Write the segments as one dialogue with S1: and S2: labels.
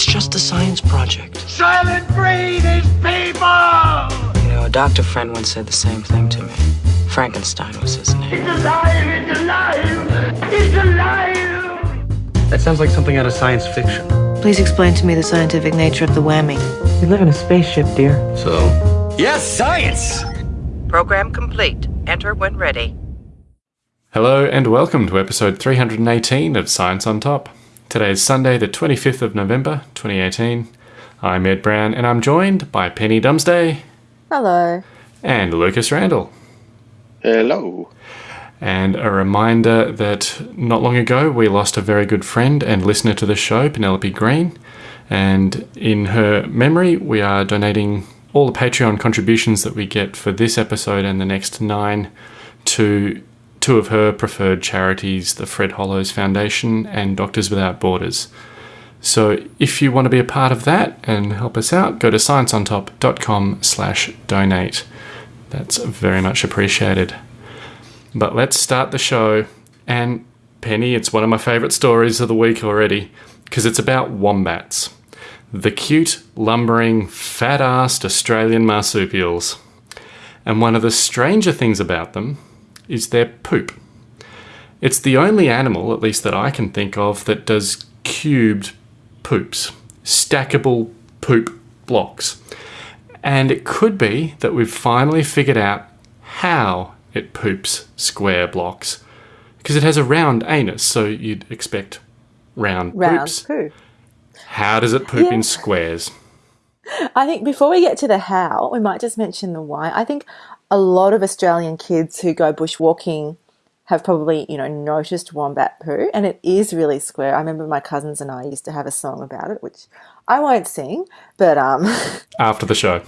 S1: It's just a science project.
S2: Soylent Green is people!
S1: You know, a doctor friend once said the same thing to me. Frankenstein was his name.
S2: It's alive! It's alive! It's alive!
S3: That sounds like something out of science fiction.
S4: Please explain to me the scientific nature of the whammy.
S1: We live in a spaceship, dear.
S3: So,
S5: Yes, science!
S6: Program complete. Enter when ready.
S7: Hello and welcome to episode 318 of Science on Top. Today is Sunday, the 25th of November, 2018. I'm Ed Brown and I'm joined by Penny Dumsday
S8: Hello.
S7: and Lucas Randall.
S9: Hello.
S7: And a reminder that not long ago we lost a very good friend and listener to the show, Penelope Green. And in her memory, we are donating all the Patreon contributions that we get for this episode and the next nine to two of her preferred charities, the Fred Hollows Foundation and Doctors Without Borders. So if you want to be a part of that and help us out, go to scienceontop.com slash donate. That's very much appreciated. But let's start the show. And Penny, it's one of my favourite stories of the week already because it's about wombats. The cute, lumbering, fat assed Australian marsupials. And one of the stranger things about them is their poop. It's the only animal, at least that I can think of, that does cubed poops, stackable poop blocks. And it could be that we've finally figured out how it poops square blocks. Because it has a round anus, so you'd expect round,
S8: Round
S7: poops.
S8: poo.
S7: How does it poop
S8: Yeah.
S7: in squares?
S8: I think before we get to the how, we might just mention the why. I think a lot of Australian kids who go bushwalking have probably, you know, noticed wombat poo, and it is really square. I remember my cousins and I used to have a song about it, which I won't sing, but um,
S7: After the show.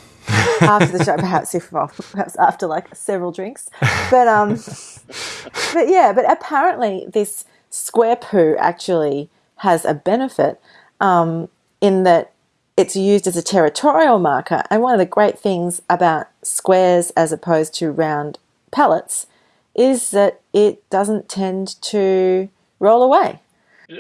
S8: after the show, perhaps if well, perhaps after like several drinks, but um, but yeah, but apparently this square poo actually has a benefit um, in that it's used as a territorial marker. And one of the great things about squares as opposed to round pellets is that it doesn't tend to roll away.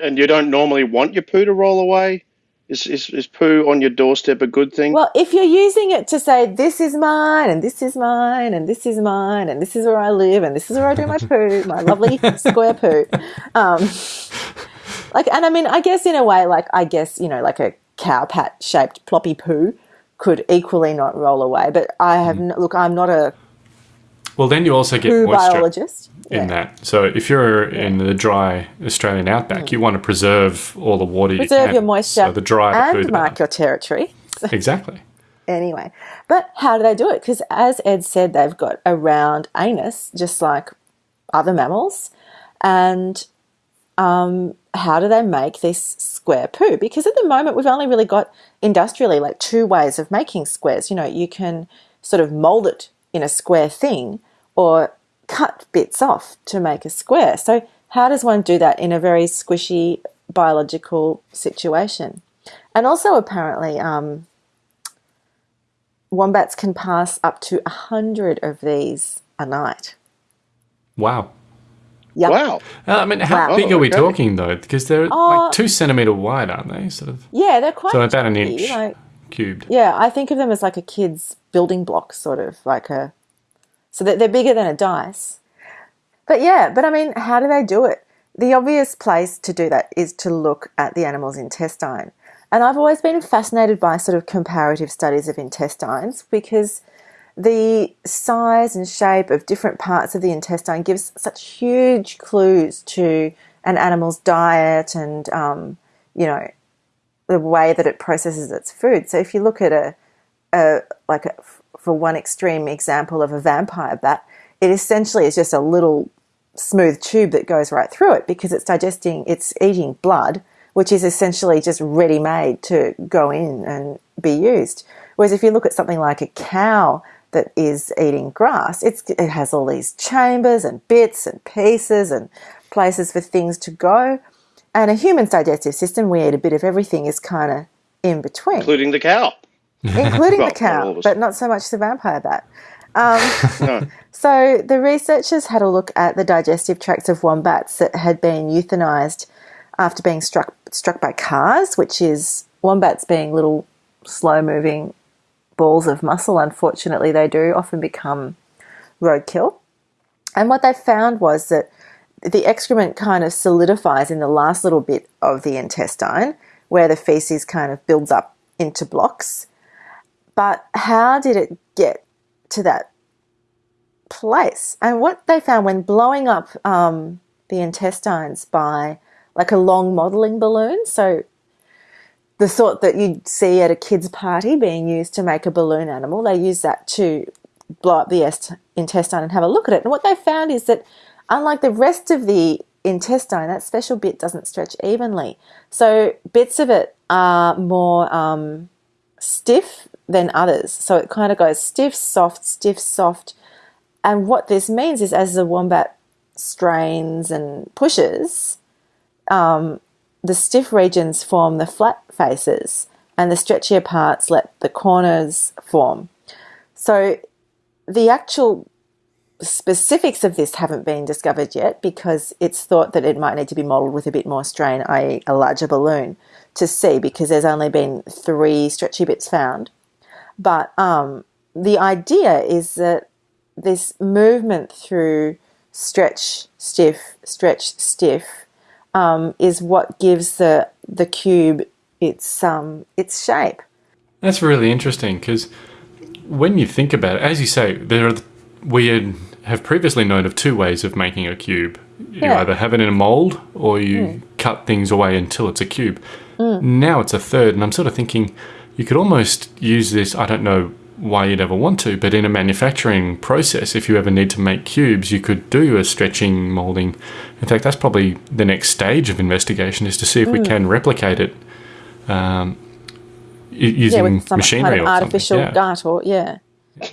S9: And you don't normally want your poo to roll away? Is, is, is poo on your doorstep a good thing?
S8: Well, if you're using it to say this is mine and this is mine and this is mine and this is where I live and this is where I do my poo, my lovely square poo. Um, like, and I mean, I guess in a way, like I guess you know, like a cow pat shaped ploppy poo could equally not roll away. But I have
S7: Mm.
S8: n- look, I'm not a
S7: Well, then you also get moisture
S8: biologist.
S7: in that. So if you're in the dry Australian outback, you want to preserve all the water you
S8: Mm. Preserve
S7: can.
S8: your moisture
S7: So the dry
S8: and
S7: the
S8: mark
S7: better.
S8: your territory.
S7: Exactly.
S8: anyway. But how do they do it? Because as Ed said, they've got a round anus, just like other mammals. And um, how do they make this square poo? Because at the moment, we've only really got industrially like two ways of making squares. You know, you can sort of mold it in a square thing or cut bits off to make a square. So, how does one do that in a very squishy biological situation? And also, apparently, um, wombats can pass up to a hundred of these a night.
S7: Wow.
S8: Yep.
S9: Wow.
S7: Uh, I mean, how
S8: Wow.
S7: big are we
S9: okay.
S7: talking though? Because they're
S8: Oh.
S7: like two centimeter wide, aren't they? Sort of.
S8: Yeah, they're quite
S7: So about an inch
S8: like-
S7: cubed.
S8: yeah, I think of them as like a kid's building block, sort of like a. So that they're bigger than a dice. But yeah, but I mean, how do they do it? The obvious place to do that is to look at the animal's intestine. And I've always been fascinated by sort of comparative studies of intestines because the size and shape of different parts of the intestine gives such huge clues to an animal's diet and, um, you know, the way that it processes its food. So if you look at a, a like a, for one extreme example of a vampire bat, it essentially is just a little smooth tube that goes right through it because it's digesting, it's eating blood, which is essentially just ready made to go in and be used. Whereas if you look at something like a cow that is eating grass, it's, it has all these chambers and bits and pieces and places for things to go. And a human's digestive system, we eat a bit of everything, is kind of in between,
S9: Including the cow.
S8: including
S9: Well,
S8: the cow,
S9: all of us.
S8: but not so much the vampire bat. Um, so the researchers had a look at the digestive tracts of wombats that had been euthanized after being struck struck by cars, which is wombats being little slow moving balls of muscle, unfortunately, they do often become roadkill. And what they found was that the excrement kind of solidifies in the last little bit of the intestine where the feces kind of builds up into blocks. But how did it get to that place? And what they found when blowing up um, the intestines by like a long modeling balloon, so the sort that you'd see at a kid's party being used to make a balloon animal, they use that to blow up the est- intestine and have a look at it. And what they found is that unlike the rest of the intestine, that special bit doesn't stretch evenly. So bits of it are more um, stiff than others. So it kind of goes stiff, soft, stiff, soft. And what this means is as the wombat strains and pushes, um, the stiff regions form the flat faces and the stretchier parts let the corners form. So the actual specifics of this haven't been discovered yet because it's thought that it might need to be modelled with a bit more strain, i.e., a larger balloon, to see because there's only been three stretchy bits found. But um, the idea is that this movement through stretch, stiff, stretch, stiff um, is what gives the the cube its um, its shape.
S7: That's really interesting because when you think about it, as you say, there are we have previously known of two ways of making a cube. You
S8: Yeah.
S7: either have it in a mold or you cut things away until it's a cube. Now it's a third, and I'm sort of thinking you could almost use this. I don't know why you'd ever want to, but in a manufacturing process, if you ever need to make cubes, you could do a stretching molding. In fact, that's probably the next stage of investigation is to see if we can replicate it um, u-
S8: Yeah,
S7: using
S8: with some
S7: machinery
S8: kind of
S7: or something.
S8: artificial
S7: Yeah.
S8: gut or yeah.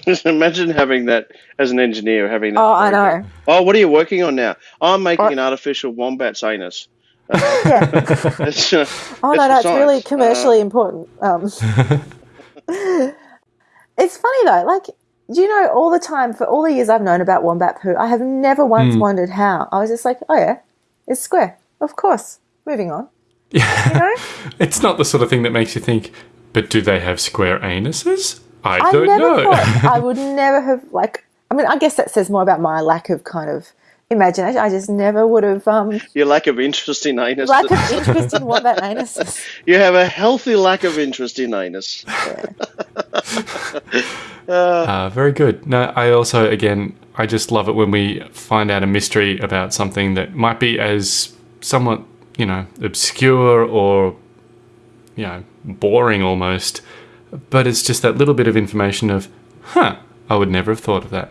S9: Just imagine having that as an engineer, having that.
S8: Oh, I know.
S9: Oh, what are you working on now? I'm making
S8: What?
S9: an artificial wombat's anus.
S8: Yeah.
S9: It's, uh,
S8: Oh
S9: it's
S8: no,
S9: for
S8: that's really
S9: science.
S8: commercially important. Um, it's funny though, like do you know all the time for all the years I've known about wombat poo, I have never once
S7: Hmm.
S8: wondered how. I was just like, oh yeah, it's square, of course. Moving on. You know,
S7: It's not the sort of thing that makes you think, but do they have square anuses? I,
S8: I
S7: don't know.
S8: I would never have like. I mean, I guess that says more about my lack of kind of imagination. I just never would have um
S9: Your lack of interest in anus.
S8: lack of interest in wombat anuses.
S9: you have a healthy lack of interest in anus.
S7: Uh, very good. No, I also, again, I just love it when we find out a mystery about something that might be as somewhat, you know, obscure or, you know, boring almost, but it's just that little bit of information of, huh, I would never have thought of that.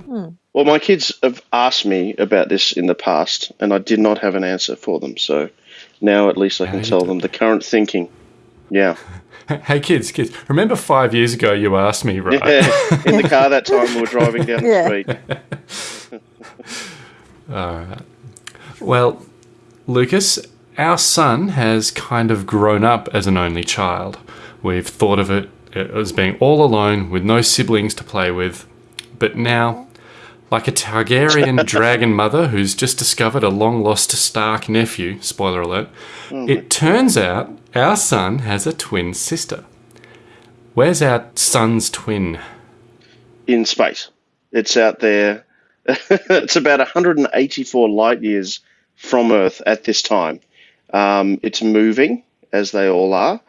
S9: Well, my kids have asked me about this in the past, and I did not have an answer for them. So now at least I can tell them the current thinking. Yeah.
S7: Hey, kids, kids, remember five years ago you asked me, right?
S9: in the car that time we were driving down the
S8: Yeah.
S9: street.
S7: Well, Lucas, our son has kind of grown up as an only child. We've thought of it as being all alone with no siblings to play with. But now, like a Targaryen dragon mother who's just discovered a long lost Stark nephew, spoiler alert, it turns out our son has a twin sister. Where's our son's twin?
S9: in space. It's out there. it's about 184 light years from Earth at this time. Um, it's moving, as they all are,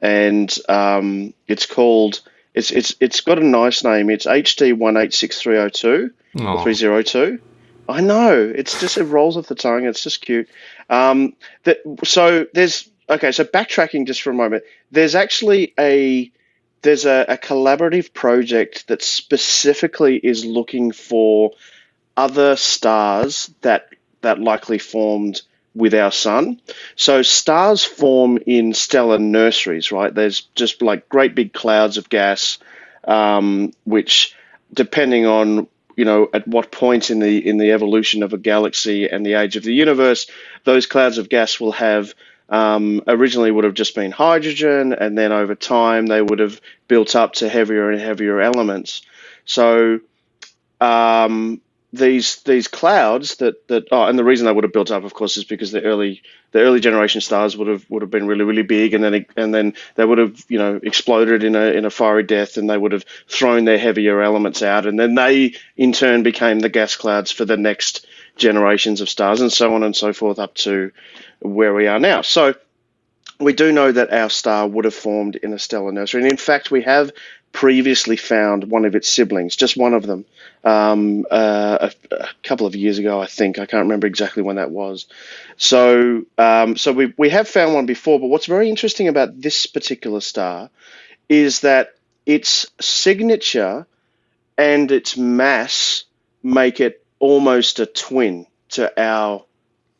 S9: and um, it's called. It's it's it's got a nice name. It's HD one eight six three zero two
S7: Aw.
S9: three zero two. I know. It's just it rolls off the tongue. It's just cute. Um, that so there's okay. So backtracking just for a moment. There's actually a there's a, a collaborative project that specifically is looking for other stars that that likely formed with our sun. So stars form in stellar nurseries, right? There's just like great big clouds of gas, um, which, depending on you know at what point in the in the evolution of a galaxy and the age of the universe, those clouds of gas will have um, originally would have just been hydrogen, and then over time they would have built up to heavier and heavier elements. So um, these these clouds that that oh, and the reason they would have built up, of course, is because the early the early generation stars would have would have been really really big, and then and then they would have you know exploded in a in a fiery death, and they would have thrown their heavier elements out, and then they in turn became the gas clouds for the next generations of stars, and so on and so forth up to where we are now. So we do know that our star would have formed in a stellar nursery, and in fact, we have previously found one of its siblings, just one of them, um, uh, a, a, couple of years ago, I think. I can't remember exactly when that was. So, um, so we we have found one before. But what's very interesting about this particular star is that its signature and its mass make it almost a twin to our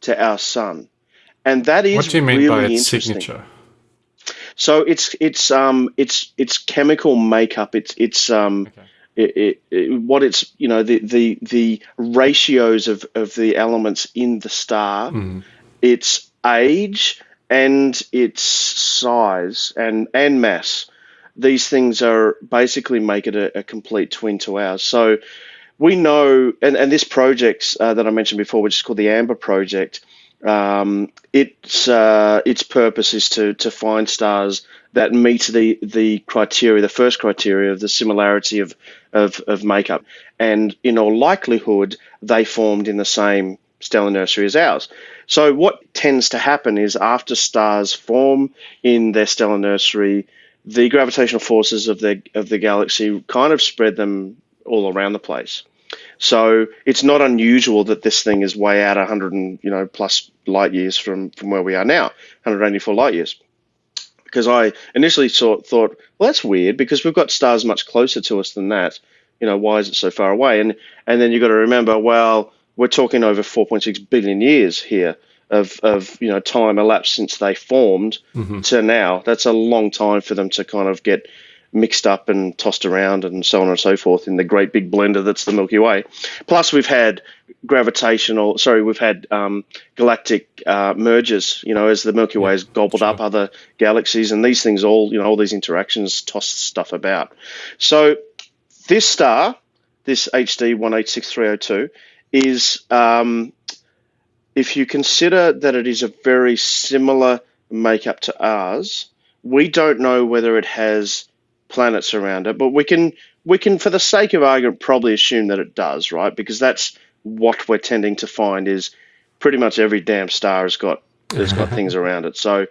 S9: to our sun, and that is
S7: what do you mean
S9: really
S7: by its signature?
S9: So it's it's um it's it's chemical makeup. It's it's um
S7: Okay.
S9: it, it, it, what it's you know the the the ratios of of the elements in the star,
S7: Mhm.
S9: its age and its size and and mass. These things are basically make it a, a complete twin to ours. So we know, and, and this project uh, that I mentioned before, which is called the AMBRE Project, um, its uh, its purpose is to to find stars that meet the the criteria, the first criteria of the similarity of of, of makeup, and in all likelihood, they formed in the same stellar nursery as ours. So what tends to happen is after stars form in their stellar nursery, the gravitational forces of the of the galaxy kind of spread them all around the place. So it's not unusual that this thing is way out 100 and you know plus light years from from where we are now, 184 light years. Because I initially thought thought, well, that's weird because we've got stars much closer to us than that. You know, why is it so far away? And and then you've got to remember, well, we're talking over 4.6 billion years here of of you know time elapsed since they formed mm-hmm. to now. That's a long time for them to kind of get mixed up and tossed around and so on and so forth in the great big blender that's the Milky Way. Plus, we've had gravitational, sorry, we've had um, galactic uh, mergers, you know, as the Milky Way has gobbled up other galaxies, and these things all, you know, all these interactions toss stuff about. So, this star, this HD 186302, is, um, if you consider that it is a very similar makeup to ours, we don't know whether it has planets around it, but we can we can, for the sake of argument, probably assume that it does, right? Because that's what we're tending to find is pretty much every damn star has got has got things around it. So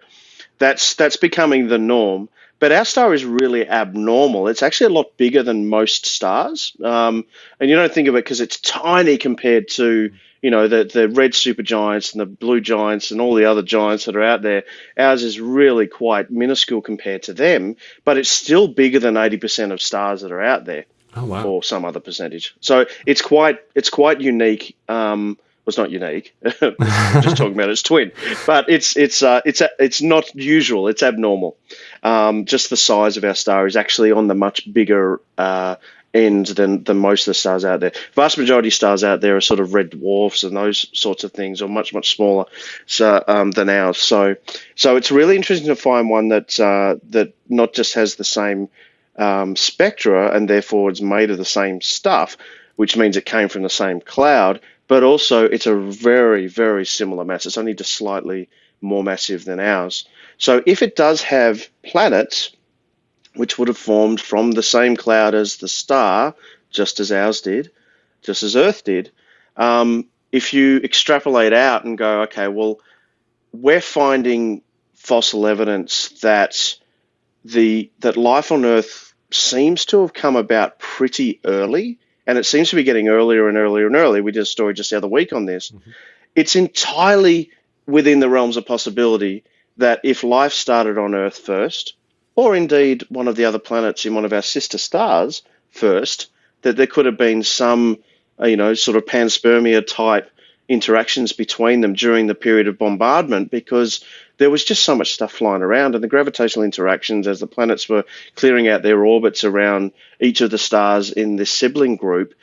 S9: that's that's becoming the norm. But our star is really abnormal. It's actually a lot bigger than most stars, um, and you don't think of it because it's tiny compared to you know the the red supergiants and the blue giants and all the other giants that are out there. Ours is really quite minuscule compared to them, but it's still bigger than eighty percent of stars that are out there
S7: Oh wow.
S9: or some other percentage. So it's quite it's quite unique. Um, well, it's not unique. just talking about its twin, but it's it's uh, it's it's not usual. It's abnormal. Um, just the size of our star is actually on the much bigger uh, end than than most of the stars out there. Vast majority of stars out there are sort of red dwarfs and those sorts of things, or much much smaller so, um, than ours. So so it's really interesting to find one that uh, that not just has the same um, spectra and therefore it's made of the same stuff, which means it came from the same cloud, but also it's a very, very similar mass. It's only just slightly more massive than ours. So if it does have planets, which would have formed from the same cloud as the star, just as ours did, just as Earth did, um, if you extrapolate out and go, okay, well, we're finding fossil evidence that the that life on Earth seems to have come about pretty early, and it seems to be getting earlier and earlier and earlier. We did a story just the other week on this. It's entirely within the realms of possibility that if life started on Earth first, or indeed one of the other planets in one of our sister stars first, that there could have been some, uh, you know, sort of panspermia type interactions between them during the period of bombardment because there was just so much stuff flying around and the gravitational interactions as the planets were clearing out their orbits around each of the stars in this sibling group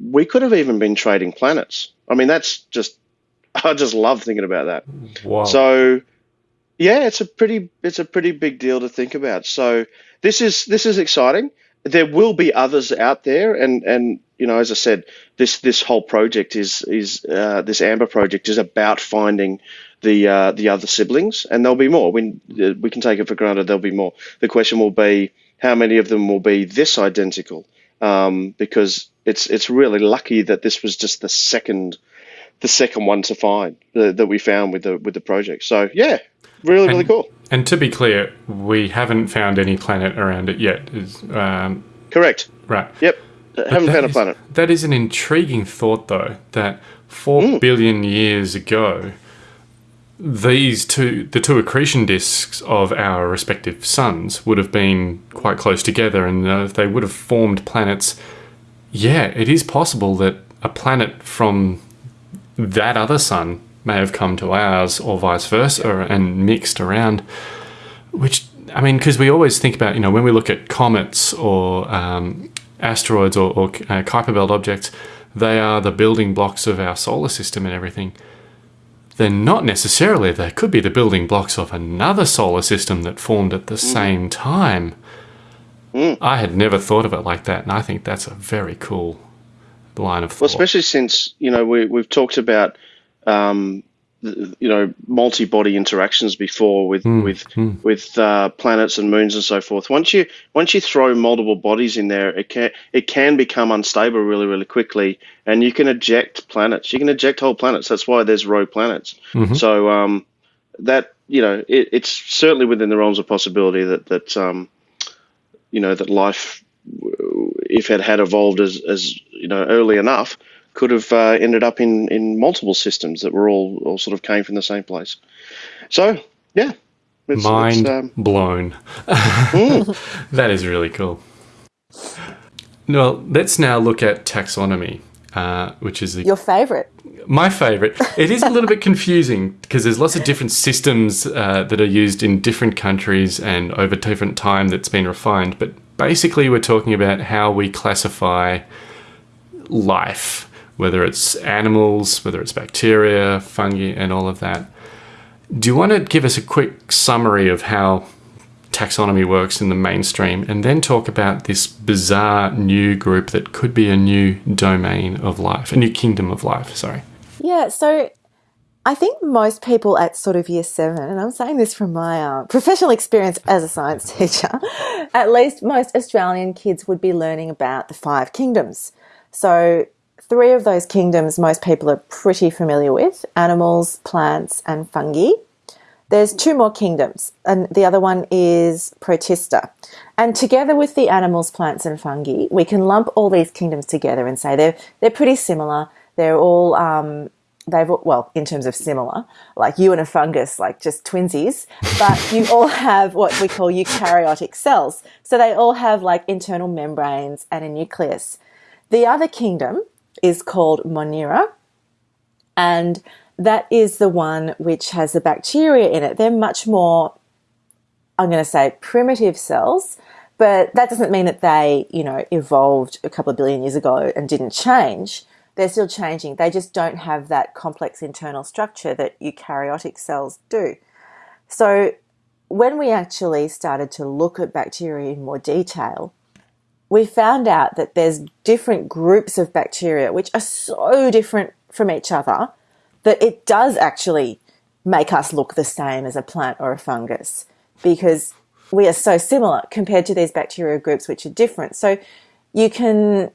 S9: we could have even been trading planets i mean that's just i just love thinking about that
S7: Wow.
S9: so yeah, it's a pretty it's a pretty big deal to think about. So this is this is exciting. there will be others out there, and and you know, as I said, this this whole project is is uh, this AMBRE project is about finding the uh, the other siblings, and there'll be more. We we can take it for granted there'll be more. The question will be how many of them will be this identical, um, because it's it's really lucky that this was just the second the second one to find uh, that we found with the with the project. So yeah, really really cool.
S7: And to be clear, we haven't found any planet around it yet. Is um,
S9: Correct.
S7: right.
S9: Yep. Haven't
S7: That
S9: found a planet.
S7: That is an intriguing thought, though, that four billion years ago, these two, the two accretion disks of our respective suns, would have been quite close together, and uh, they would have formed planets, yeah, it is possible that a planet from that other sun may have come to ours, or vice versa, and mixed around. Which I mean, because we always think about, you know, when we look at comets or um, asteroids or, or uh, Kuiper Belt objects, they are the building blocks of our solar system and everything. They're not necessarily. They could be the building blocks of another solar system that formed at the same time. I had never thought of it like that, and I think that's a very cool line of thought.
S9: Well, especially since you know we we've talked about um, you know multi-body interactions before with with with uh, planets and moons and so forth. Once you once you throw multiple bodies in there, it can it can become unstable really really quickly, and you can eject planets. You can eject whole planets. That's why there's rogue planets. So um, that you know it, it's certainly within the realms of possibility that that um, you know that life if it had evolved as, as you know early enough, could have uh, ended up in, in multiple systems that were all, all sort of came from the same place. So yeah, it's,
S7: Mind
S9: it's, um,
S7: blown. that is really cool. Well, let's now look at taxonomy, uh, which is the
S8: Your favourite.
S7: my favorite. It is a little bit confusing because there's lots of different systems uh, that are used in different countries and over different time that's been refined. But basically, we're talking about how we classify life, whether it's animals, whether it's bacteria, fungi, and all of that. Do you want to give us a quick summary of how taxonomy works in the mainstream and then talk about this bizarre new group that could be a new domain of life, a new kingdom of life, sorry?
S8: Yeah, so I think most people at sort of year seven, and I'm saying this from my uh, professional experience as a science teacher, at least most Australian kids would be learning about the five kingdoms. So, three of those kingdoms most people are pretty familiar with animals, plants, and fungi. There's two more kingdoms, and the other one is Protista. And together with the animals, plants, and fungi, we can lump all these kingdoms together and say they're they're pretty similar. They're all um, they've well in terms of similar, like you and a fungus, like just twinsies. But you all have what we call eukaryotic cells, so they all have like internal membranes and a nucleus. The other kingdom is called Monera, and that is the one which has the bacteria in it. They're much more, I'm going to say, primitive cells, but that doesn't mean that they, you know, evolved a couple of billion years ago and didn't change. They're still changing. They just don't have that complex internal structure that eukaryotic cells do. So when we actually started to look at bacteria in more detail, we found out that there's different groups of bacteria which are so different from each other that it does actually make us look the same as a plant or a fungus because we are so similar compared to these bacterial groups which are different. So you can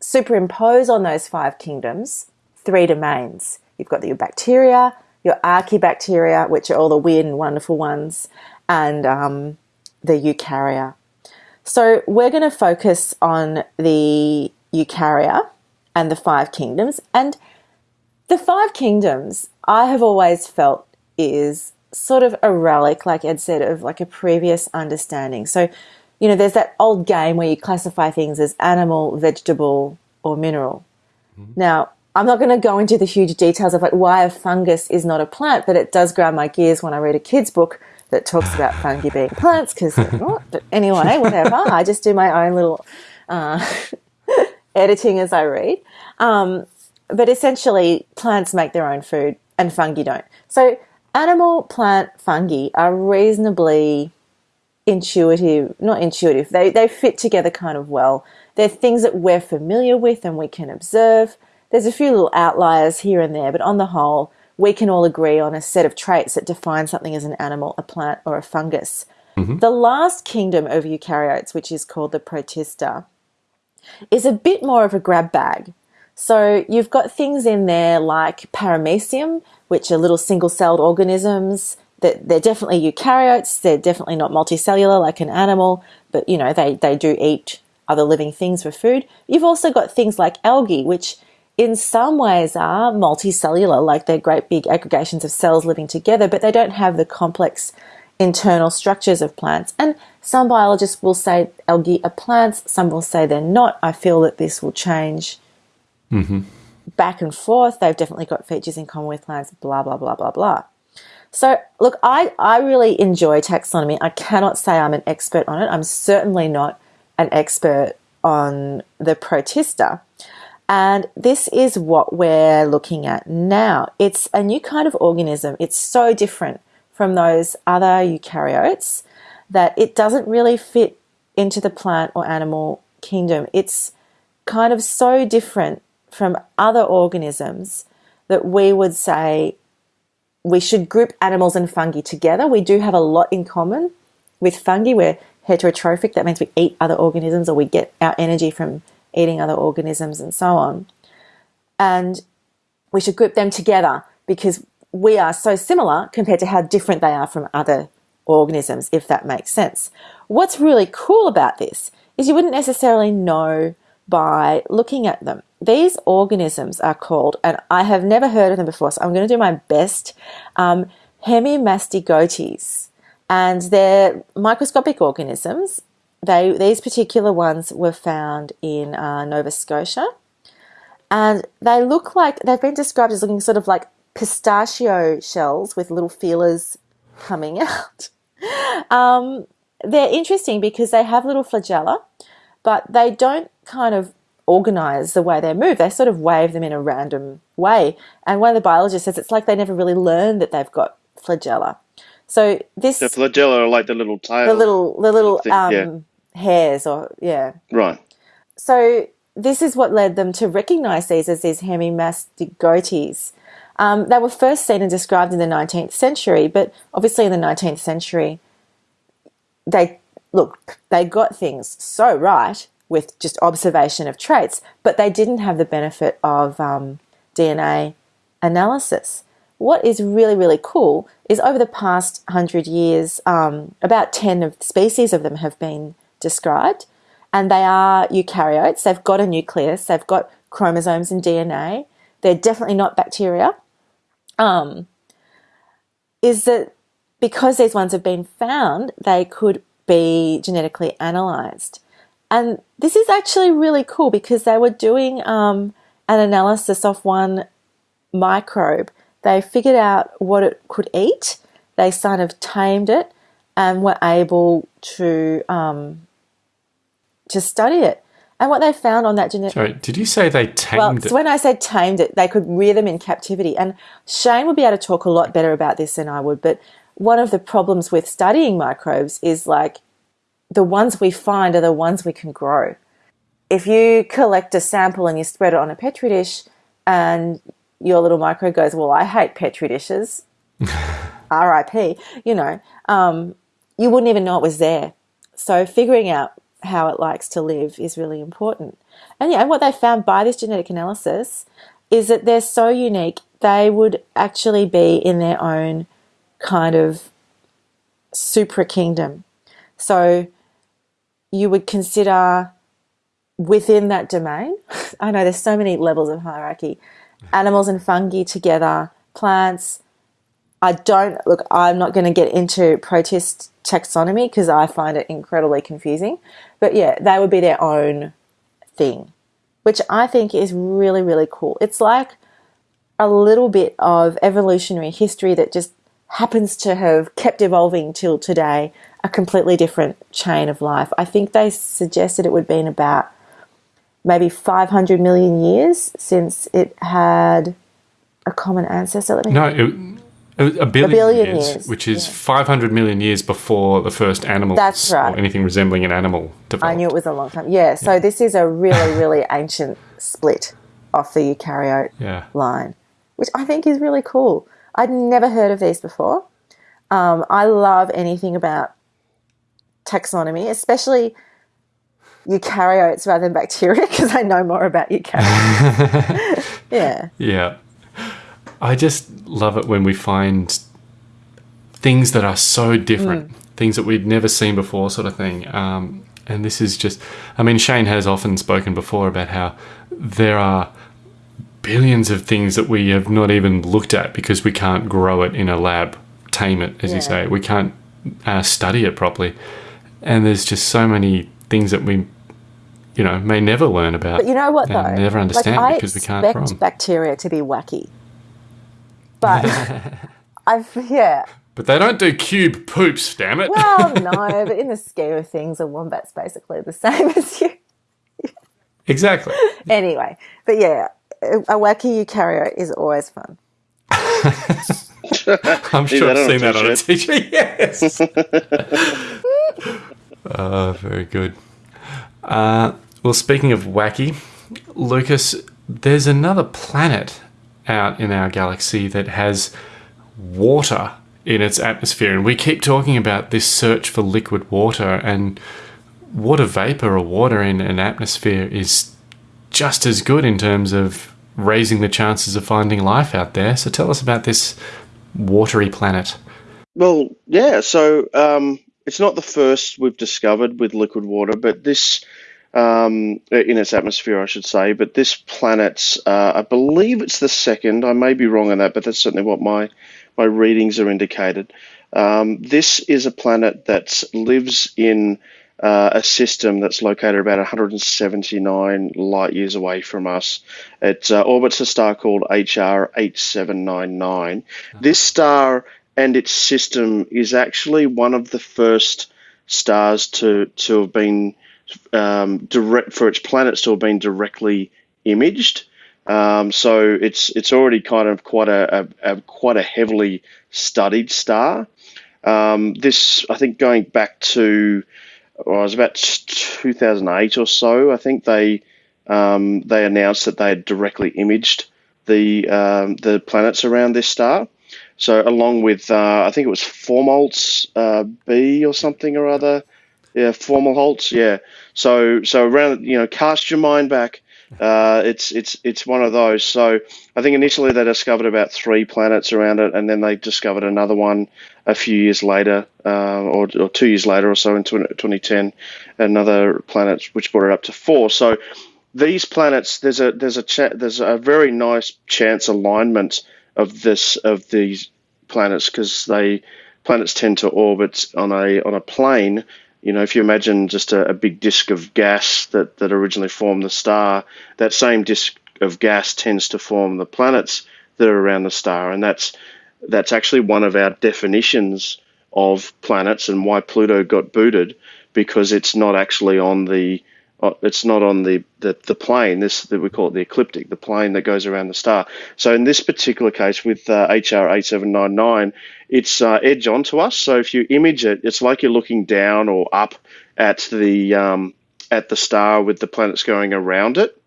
S8: superimpose on those five kingdoms three domains. You've got your bacteria, your archaebacteria, which are all the weird and wonderful ones, and um, the eukarya. So we're going to focus on the eukarya and the five kingdoms. And the five kingdoms, I have always felt is sort of a relic, like Ed said, of like a previous understanding. So, you know, there's that old game where you classify things as animal, vegetable, or mineral. Mm-hmm. Now, I'm not going to go into the huge details of like why a fungus is not a plant, but it does grind my gears when I read a kid's book that talks about fungi being plants. Because, they're but anyway, whatever. I just do my own little uh, editing as I read. Um, but essentially, plants make their own food and fungi don't. So, animal, plant, fungi are reasonably intuitive, not intuitive, they, they fit together kind of well. They're things that we're familiar with and we can observe. There's a few little outliers here and there, but on the whole, we can all agree on a set of traits that define something as an animal, a plant, or a fungus. Mm-hmm. The last kingdom of eukaryotes, which is called the Protista, is a bit more of a grab bag. So you've got things in there like paramecium, which are little single-celled organisms. That they're definitely eukaryotes. They're definitely not multicellular like an animal, but you know they they do eat other living things for food. You've also got things like algae, which in some ways are multicellular, like they're great big aggregations of cells living together, but they don't have the complex internal structures of plants. And some biologists will say algae are plants, some will say they're not. I feel that this will change mm-hmm. back and forth. They've definitely got features in common with plants, blah, blah, blah, blah, blah. So, look, I, I really enjoy taxonomy. I cannot say I'm an expert on it. I'm certainly not an expert on the protista. And this is what we're looking at now. It's a new kind of organism. It's so different from those other eukaryotes that it doesn't really fit into the plant or animal kingdom. It's kind of so different from other organisms that we would say we should group animals and fungi together. We do have a lot in common with fungi. We're heterotrophic. That means we eat other organisms or we get our energy from eating other organisms and so on. And we should group them together because we are so similar compared to how different they are from other organisms, if that makes sense. What's really cool about this is you wouldn't necessarily know by looking at them. These organisms are called, and I have never heard of them before, so I'm going to do my best, um, hemimastigotes. And they're microscopic organisms. They, these particular ones were found in uh, Nova Scotia. And they look like, they've been described as looking sort of like pistachio shells with little feelers coming out. um, they're interesting because they have little flagella, but they don't kind of organize the way they move. They sort of wave them in a random way. And one of the biologists says it's like they never really learned that they've got flagella. So this
S9: The flagella are like the little tail.
S8: the little the little
S9: thing,
S8: um. Hairs or yeah.
S9: Right.
S8: So this is what led them to recognize these as these hemimastigotes. Um, they were first seen and described in the 19th century, but obviously in the 19th century, they look they got things so right with just observation of traits, but they didn't have the benefit of um, DNA analysis. What is really really cool is over the past hundred years, um, about ten of species of them have been described, and they are eukaryotes. They've got a nucleus, they've got chromosomes and DNA. They're definitely not bacteria. Um, is that because these ones have been found, they could be genetically analyzed. And this is actually really cool because they were doing um, an analysis of one microbe. They figured out what it could eat, they kind of tamed it, and were able to, um, to study it. And what they found on that genetic
S7: Sorry, did you say they tamed
S8: well,
S7: it?
S8: so when I said tamed it, they could rear them in captivity. And Shane would be able to talk a lot better about this than I would. But one of the problems with studying microbes is like the ones we find are the ones we can grow. If you collect a sample and you spread it on a petri dish, and your little microbe goes, "Well, I hate petri dishes," R.I.P. You know, um, you wouldn't even know it was there. So figuring out how it likes to live is really important. And yeah, what they found by this genetic analysis is that they're so unique, they would actually be in their own kind of supra kingdom. So you would consider within that domain, I know there's so many levels of hierarchy, animals and fungi together, plants. I don't look, I'm not going to get into protist taxonomy because I find it incredibly confusing. But yeah, they would be their own thing, which I think is really, really cool. It's like a little bit of evolutionary history that just happens to have kept evolving till today, a completely different chain of life. I think they suggested it would be in about maybe 500 million years since it had a common ancestor. Let me
S7: no, it, A, a billion,
S8: billion
S7: years,
S8: years,
S7: which is
S8: yeah.
S7: 500 million years before the first animal
S8: That's right.
S7: or anything resembling an animal developed.
S8: I knew it was a long time. Yeah, so this is a really, really ancient split off the eukaryote
S7: Yeah.
S8: line, which I think is really cool. I'd never heard of these before. Um, I love anything about taxonomy, especially eukaryotes rather than bacteria, because I know more about eukaryotes. yeah.
S7: Yeah. I just love it when we find things that are so different, things that we'd never seen before, sort of thing. Um, and this is just, I mean, Shane has often spoken before about how there are billions of things that we have not even looked at because we can't grow it in a lab, tame it, as
S8: Yeah.
S7: you say. We can't uh, study it properly. And there's just so many things that we, you know, may never learn about.
S8: But you know what, though?
S7: never understand
S8: like,
S7: because we can't
S8: I expect bacteria to be wacky. But I've, yeah.
S7: But they don't do cube poops, damn it.
S8: Well, no, but in the scheme of things, a wombat's basically the same as you.
S7: exactly.
S8: Anyway, but yeah, a a wacky eukaryote is always fun.
S7: I'm sure I've seen that on a
S9: t-shirt?
S7: t-shirt. Yes. uh, very good. Uh, well, speaking of wacky, Lucas, there's another planet out in our galaxy that has water in its atmosphere, and we keep talking about this search for liquid water, and water vapor or water in an atmosphere is just as good in terms of raising the chances of finding life out there. So tell us about this watery planet.
S9: Well, yeah. So um, it's not the first we've discovered with liquid water, but this um, in its atmosphere, I should say. But this planet's, uh, I believe it's the second. I may be wrong on that, but that's certainly what my my readings are indicated. Um, this is a planet that lives in uh, a system that's located about 179 light years away from us. It uh, orbits a star called HR 8799. This star and its system is actually one of the first stars to to have been um, direct for its planets to have been directly imaged. Um, so it's it's already kind of quite a, a, a quite a heavily studied star. Um, this I think going back to well, it was about 2008 or so. I think they um, they announced that they had directly imaged the um, the planets around this star. So along with uh, I think it was Fomalhaut uh, B or something or other. Yeah, Fomalhaut, Yeah. So so around you know cast your mind back. Uh, it's it's it's one of those. So I think initially they discovered about three planets around it, and then they discovered another one a few years later, uh, or, or two years later or so in 20, 2010, another planet which brought it up to four. So these planets, there's a there's a cha- there's a very nice chance alignment of this of these planets because they planets tend to orbit on a on a plane. You know, if you imagine just a, a big disk of gas that, that originally formed the star, that same disk of gas tends to form the planets that are around the star, and that's that's actually one of our definitions of planets and why Pluto got booted because it's not actually on the it's not on the, the, the plane this that we call it the ecliptic the plane that goes around the star. So in this particular case with uh, hr 8799 it's uh, edge on to us. So if you image it it's like you're looking down or up at the um, at the star with the planets going around it.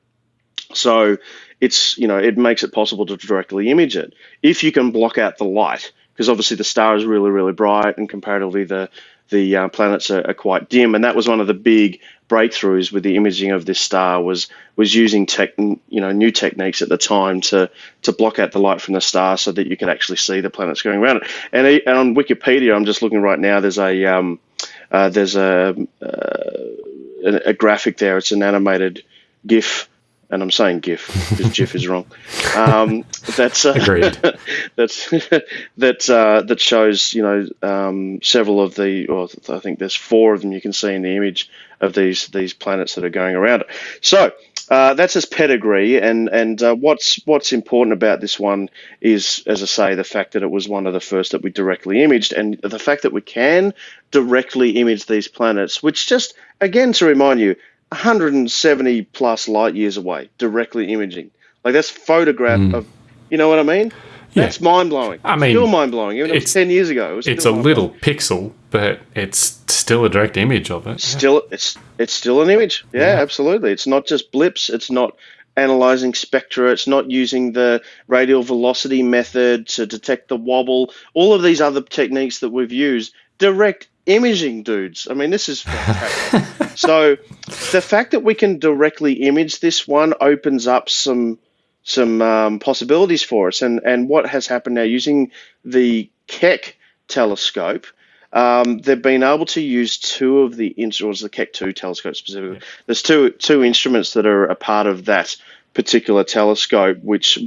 S9: So it's you know it makes it possible to directly image it. If you can block out the light because obviously the star is really really bright and comparatively the the uh, planets are, are quite dim. And that was one of the big breakthroughs with the imaging of this star was was using tech you know new techniques at the time to to block out the light from the star so that you could actually see the planets going around it. And, and on Wikipedia I'm just looking right now there's a um, uh, there's a, uh, a a graphic there. It's an animated GIF and I'm saying GIF because GIF is wrong. Um, that's uh,
S7: Agreed.
S9: that's that uh, that shows you know um, several of the, or I think there's four of them you can see in the image of these these planets that are going around it. So. Uh, that's his pedigree, and and uh, what's what's important about this one is, as I say, the fact that it was one of the first that we directly imaged, and the fact that we can directly image these planets, which just again to remind you, 170 plus light years away, directly imaging. Like that's photograph mm. of, you know what I mean? That's mind blowing.
S7: I mean,
S9: still mind blowing. Even if it was
S7: it's-
S9: ten years ago, it
S7: It's a little pixel, but it's still a direct image of it.
S9: still it's it's still an image. Yeah, absolutely. It's not just blips. It's not analyzing spectra. It's not using the radial velocity method to detect the wobble. All of these other techniques that we've used, direct imaging, dudes. I mean, this is fantastic. so the fact that we can directly image this one opens up some some um, possibilities for us. And and what has happened now using the Keck telescope. Um, they've been able to use two of the instruments, the Keck 2 telescope specifically. There's two two instruments that are a part of that particular telescope, which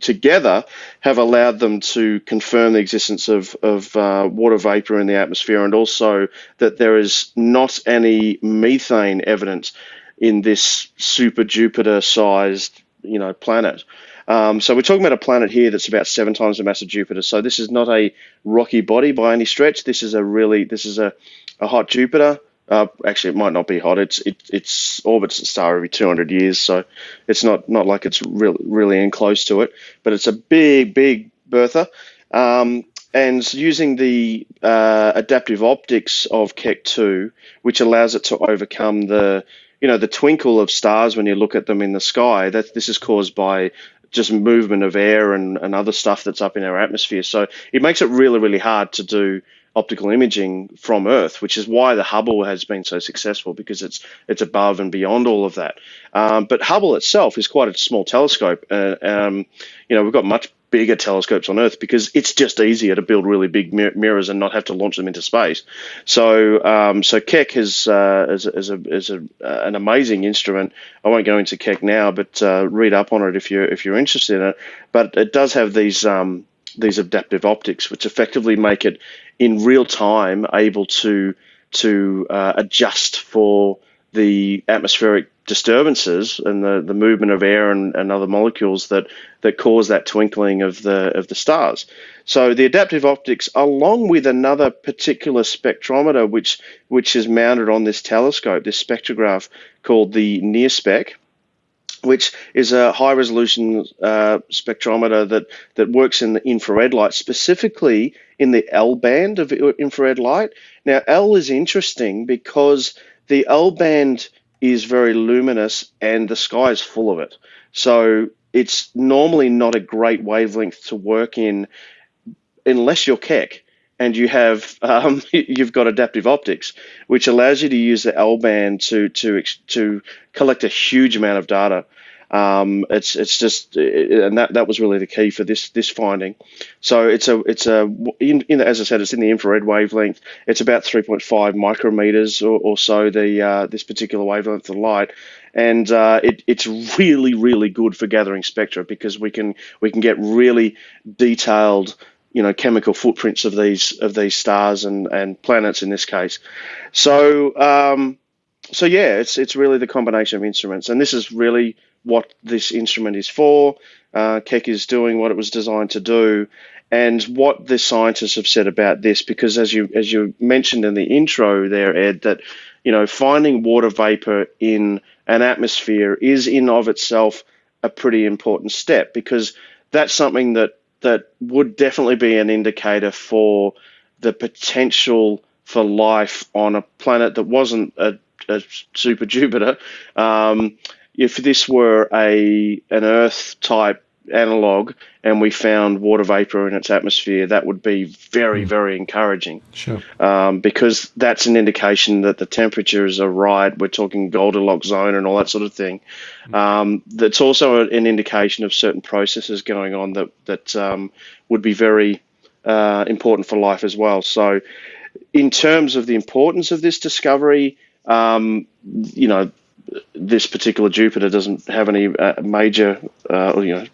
S9: together have allowed them to confirm the existence of, of uh, water vapor in the atmosphere and also that there is not any methane evidence in this super Jupiter sized you know planet. Um, so we're talking about a planet here that's about seven times the mass of Jupiter. So this is not a rocky body by any stretch. This is a really this is a, a hot Jupiter. Uh, actually, it might not be hot. It's it it's orbits a star every 200 years, so it's not not like it's really really in close to it. But it's a big big Bertha. Um, and using the uh, adaptive optics of Keck 2, which allows it to overcome the you know the twinkle of stars when you look at them in the sky. That this is caused by just movement of air and, and other stuff that's up in our atmosphere. So it makes it really really hard to do optical imaging from Earth, which is why the Hubble has been so successful because it's it's above and beyond all of that. Um, but Hubble itself is quite a small telescope. Uh, um, you know, we've got much bigger telescopes on Earth because it's just easier to build really big mir- mirrors and not have to launch them into space. So, um, so Keck is, uh, is, is, a, is a, uh, an amazing instrument. I won't go into Keck now, but uh, read up on it if you're if you're interested in it. But it does have these um, these adaptive optics, which effectively make it in real time able to to uh, adjust for the atmospheric disturbances and the, the movement of air and, and other molecules that, that cause that twinkling of the of the stars. So the adaptive optics, along with another particular spectrometer which which is mounted on this telescope, this spectrograph called the NIRSpec, which is a high resolution uh, spectrometer that, that works in the infrared light, specifically in the L band of infrared light. Now, L is interesting because the L band is very luminous and the sky is full of it. So it's normally not a great wavelength to work in unless you're Keck and you have um, you've got adaptive optics, which allows you to use the L band to to to collect a huge amount of data. Um, it's it's just and that, that was really the key for this this finding. So it's a it's a in, in as I said it's in the infrared wavelength. It's about 3.5 micrometers or, or so the uh, this particular wavelength of light, and uh, it, it's really really good for gathering spectra because we can we can get really detailed you know chemical footprints of these of these stars and and planets in this case. So um, so yeah, it's it's really the combination of instruments, and this is really what this instrument is for. Uh, Keck is doing what it was designed to do, and what the scientists have said about this. Because as you as you mentioned in the intro there, Ed, that you know finding water vapor in an atmosphere is in of itself a pretty important step because that's something that that would definitely be an indicator for the potential for life on a planet that wasn't a, a super Jupiter. Um, if this were a an Earth type analog and we found water vapor in its atmosphere, that would be very, very encouraging
S7: Sure.
S9: um, because that's an indication that the temperatures are right. We're talking Goldilocks zone and all that sort of thing. Um, that's also an indication of certain processes going on that that um, would be very uh, important for life as well. So, in terms of the importance of this discovery, um, you know, this particular Jupiter doesn't have any uh, major, uh, you know,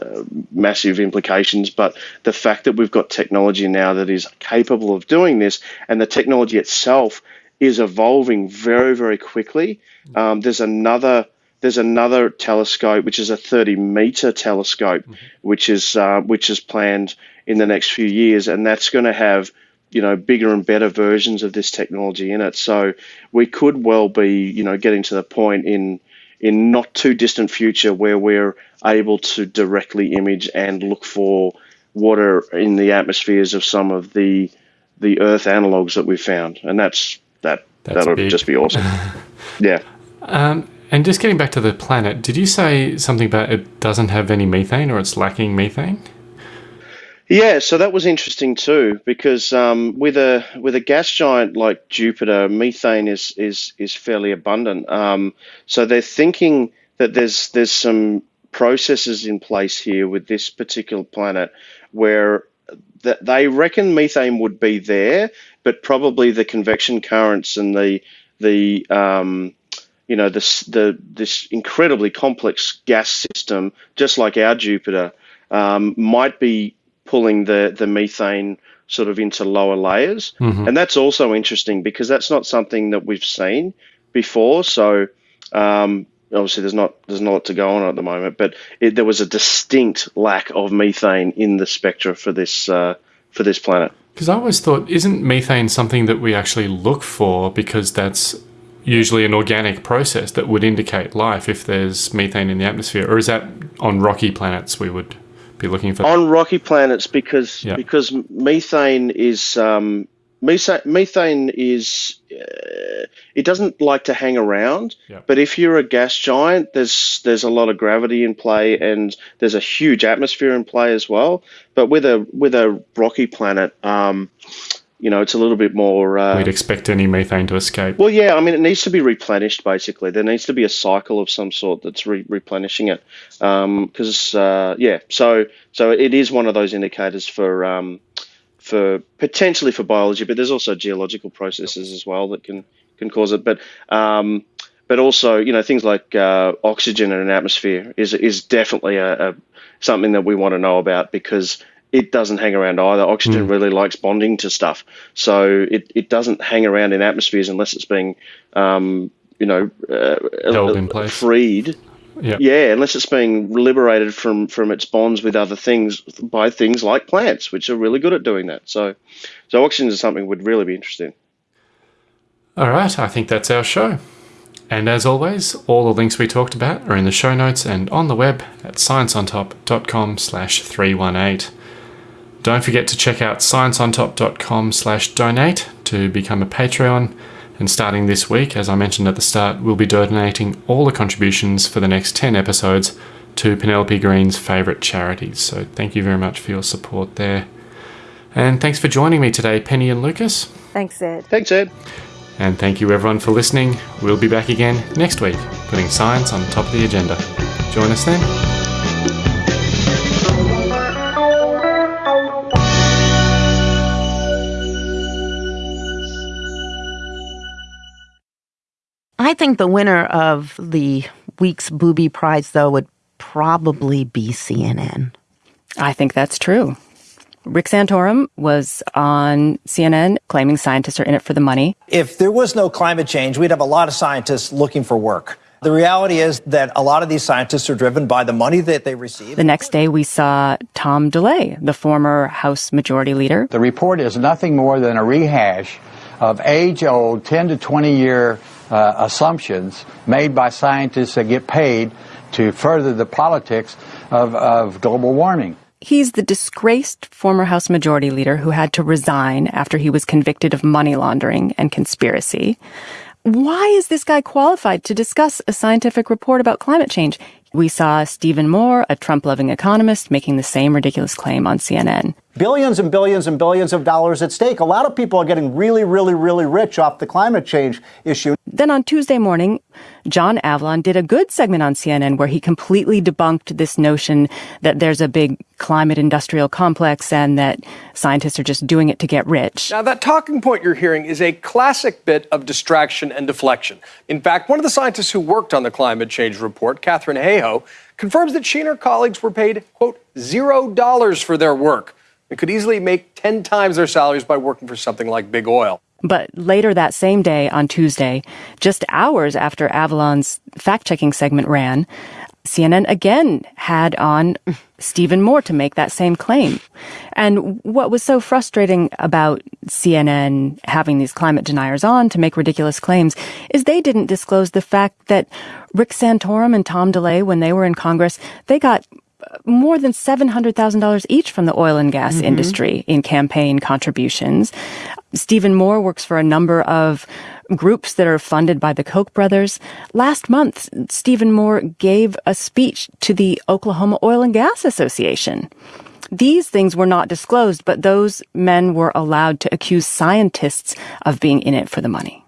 S9: uh, massive implications. But the fact that we've got technology now that is capable of doing this, and the technology itself is evolving very, very quickly. Um, there's another. There's another telescope, which is a 30 meter telescope, which is uh, which is planned in the next few years, and that's going to have you know bigger and better versions of this technology in it. So we could well be you know getting to the point in in not too distant future where we're able to directly image and look for water in the atmospheres of some of the the Earth analogs that we've found, and that's that.
S7: That's
S9: that'll
S7: big.
S9: just be awesome. yeah.
S7: Um, and just getting back to the planet, did you say something about it doesn't have any methane or it's lacking methane?
S9: Yeah, so that was interesting too, because um, with a with a gas giant like Jupiter, methane is is is fairly abundant. Um, so they're thinking that there's there's some processes in place here with this particular planet where that they reckon methane would be there, but probably the convection currents and the the um, you know this the this incredibly complex gas system, just like our Jupiter, um, might be pulling the the methane sort of into lower layers, and that's also interesting because that's not something that we've seen before. So um, obviously there's not there's not a lot to go on at the moment, but it, there was a distinct lack of methane in the spectra for this uh, for this planet.
S7: Because I always thought, isn't methane something that we actually look for because that's usually an organic process that would indicate life if there's methane in the atmosphere? Or is that on rocky planets we would be looking for?
S9: on rocky planets because
S7: Yeah.
S9: because methane is um, methane, methane is uh, it doesn't like to hang around.
S7: Yeah.
S9: But if you're a gas giant, there's there's a lot of gravity in play and there's a huge atmosphere in play as well. But with a with a rocky planet, um, you know, it's a little bit more. Uh,
S7: We'd expect any methane to escape.
S9: well, yeah, I mean, it needs to be replenished. Basically, there needs to be a cycle of some sort that's re- replenishing it. Because, uh, yeah, so so it is one of those indicators for um, for potentially for biology, but there's also geological processes as well that can can cause it. But um, but also, you know, things like uh, oxygen in an atmosphere is is definitely a, a something that we want to know about because it doesn't hang around either. Oxygen really likes bonding to stuff, so it, it doesn't hang around in atmospheres unless it's being, um, you know, uh,
S7: Held in place.
S9: freed.
S7: Yeah.
S9: Yeah, unless it's being liberated from from its bonds with other things by things like plants, which are really good at doing that. So, so oxygen is something we'd really be interested in.
S7: All right, I think that's our show. And as always, all the links we talked about are in the show notes and on the web at scienceontop.com slash 318. Don't forget to check out scienceontop.com slash donate to become a Patreon. And starting this week, as I mentioned at the start, we'll be donating all the contributions for the next 10 episodes to Penelope Green's favourite charities. So thank you very much for your support there. And thanks for joining me today, Penny and Lucas.
S8: Thanks, Ed.
S9: Thanks, Ed.
S7: And thank you everyone for listening. We'll be back again next week, putting science on top of the agenda. Join us then.
S5: I think the winner of the week's Booby Prize, though, would probably be CNN.
S10: I think that's true. Rick Santorum was on CNN claiming scientists are in it for the money.
S11: If there was no climate change, we'd have a lot of scientists looking for work. The reality is that a lot of these scientists are driven by the money that they receive.
S10: The next day, we saw Tom DeLay, the former House Majority Leader.
S12: The report is nothing more than a rehash of age old 10 to 20 year uh, assumptions made by scientists that get paid to further the politics of, of global warming.
S10: He's the disgraced former House Majority Leader who had to resign after he was convicted of money laundering and conspiracy. Why is this guy qualified to discuss a scientific report about climate change? We saw Stephen Moore, a Trump loving economist, making the same ridiculous claim on CNN.
S11: Billions and billions and billions of dollars at stake. A lot of people are getting really, really, really rich off the climate change issue.
S10: Then on Tuesday morning, John Avlon did a good segment on CNN where he completely debunked this notion that there's a big climate industrial complex and that scientists are just doing it to get rich.
S13: Now, that talking point you're hearing is a classic bit of distraction and deflection. In fact, one of the scientists who worked on the climate change report, Katharine Hayhoe, confirms that she and her colleagues were paid, quote, zero dollars for their work and could easily make 10 times their salaries by working for something like Big Oil.
S10: But later that same day, on Tuesday, just hours after Avlon's fact checking segment ran, CNN again had on Stephen Moore to make that same claim. And what was so frustrating about CNN having these climate deniers on to make ridiculous claims is they didn't disclose the fact that Rick Santorum and Tom DeLay, when they were in Congress, they got more than $700,000 each from the oil and gas
S5: Mhm.
S10: industry in campaign contributions. Stephen Moore works for a number of groups that are funded by the Koch brothers. Last month, Stephen Moore gave a speech to the Oklahoma Oil and Gas Association. These things were not disclosed, but those men were allowed to accuse scientists of being in it for the money.